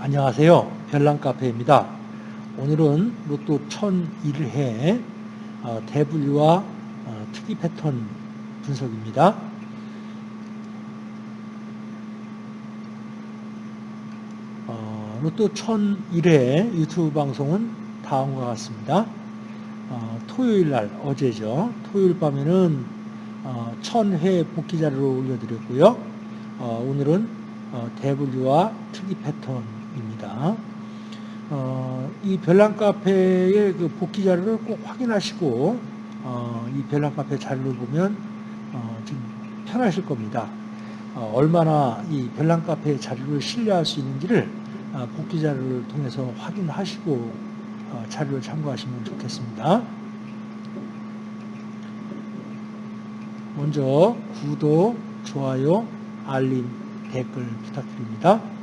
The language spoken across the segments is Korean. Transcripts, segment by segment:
안녕하세요. 별난카페입니다. 오늘은 로또 1001회 어, 대분류와 어, 특이 패턴 분석입니다. 어, 로또 1001회 유튜브 방송은 다음과 같습니다. 토요일 날 어제죠. 토요일 밤에는 1000회 복귀 자료를 올려드렸고요. 오늘은 대분류와 특이 패턴 입니다. 어, 이 별난 카페의 그 복귀 자료를 꼭 확인하시고 어, 이 별난 카페 자료를 보면 어, 좀 편하실 겁니다. 어, 얼마나 이 별난 카페 자료를 신뢰할 수 있는지를 어, 복귀 자료를 통해서 확인하시고 어, 자료를 참고하시면 좋겠습니다. 먼저 구독, 좋아요, 알림, 댓글 부탁드립니다.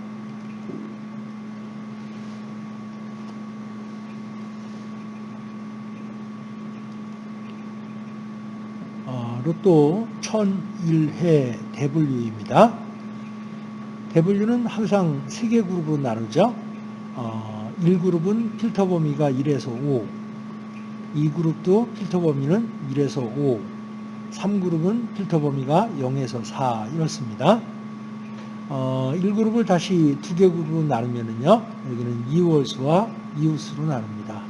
로또 1001회 대분류입니다. 대분류는 항상 3개 그룹으로 나누죠. 어, 1그룹은 필터 범위가 1에서 5, 2그룹도 필터 범위는 1에서 5, 3그룹은 필터 범위가 0에서 4 이렇습니다. 어, 1그룹을 다시 두개 그룹으로 나누면요. 여기는 이월수와 이웃수로 나눕니다.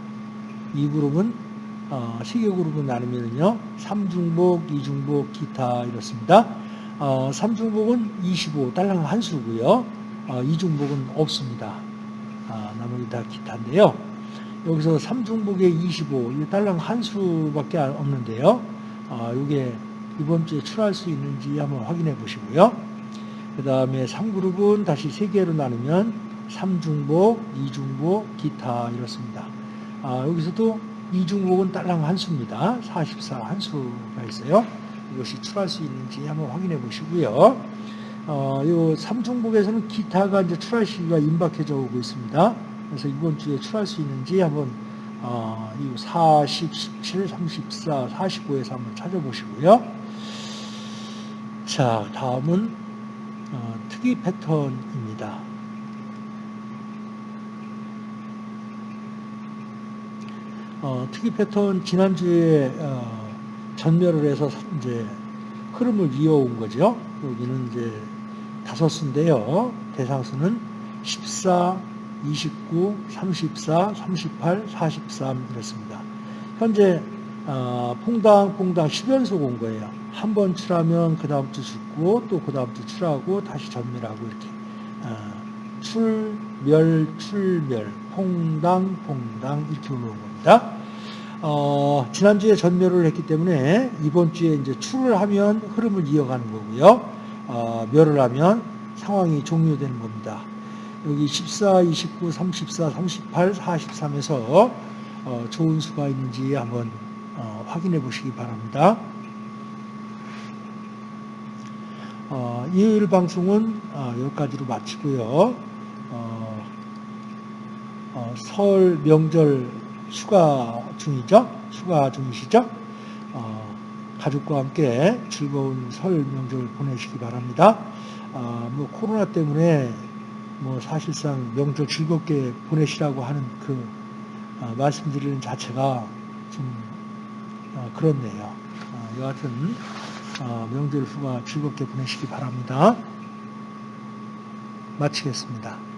2그룹은 어, 시계그룹으로 나누면요. 3중복, 2중복, 기타 이렇습니다. 어, 3중복은 25, 딸랑 한 수고요. 어, 2중복은 없습니다. 아, 나머지 다 기타인데요. 여기서 3중복에 25, 딸랑 한 수밖에 없는데요. 아, 이게 이번 주에 출할 수 있는지 한번 확인해 보시고요. 그 다음에 3그룹은 다시 3개로 나누면 3중복, 2중복, 기타 이렇습니다. 아, 여기서도 이중복은 딸랑 한 수입니다. 44 한 수가 있어요. 이것이 출할 수 있는지 한번 확인해 보시고요. 어, 요 삼중복에서는 기타가 이제 출할 시기가 임박해져 오고 있습니다. 그래서 이번 주에 출할 수 있는지 한번 어, 이 40, 17, 34, 45에서 한번 찾아보시고요. 자, 다음은 어, 특이 패턴입니다. 어, 특이 패턴 지난주에 어, 전멸을 해서 이제 흐름을 이어온 거죠. 여기는 이제 다섯 수인데요. 대상수는 14, 29, 34, 38, 43 이렇습니다. 현재 어, 퐁당 퐁당 10연속 온 거예요. 한 번 출하면 그 다음 주 죽고 또 그 다음 주 출하고 다시 전멸하고 이렇게 어, 출멸 출멸 퐁당 퐁당 이렇게 올라온 겁니다. 어, 지난주에 전멸을 했기 때문에 이번 주에 이제 출을 하면 흐름을 이어가는 거고요. 어, 멸을 하면 상황이 종료되는 겁니다. 여기 14, 29, 34, 38, 43에서 어, 좋은 수가 있는지 한번 어, 확인해 보시기 바랍니다. 어, 일요일 방송은 어, 여기까지로 마치고요. 어, 어, 설 명절 휴가 중이죠. 휴가 중이시죠. 어, 가족과 함께 즐거운 설 명절 보내시기 바랍니다. 어, 뭐 코로나 때문에 뭐 사실상 명절 즐겁게 보내시라고 하는 그 어, 말씀드리는 자체가 좀 어, 그렇네요. 어, 여하튼 명절 휴가 즐겁게 보내시기 바랍니다. 마치겠습니다.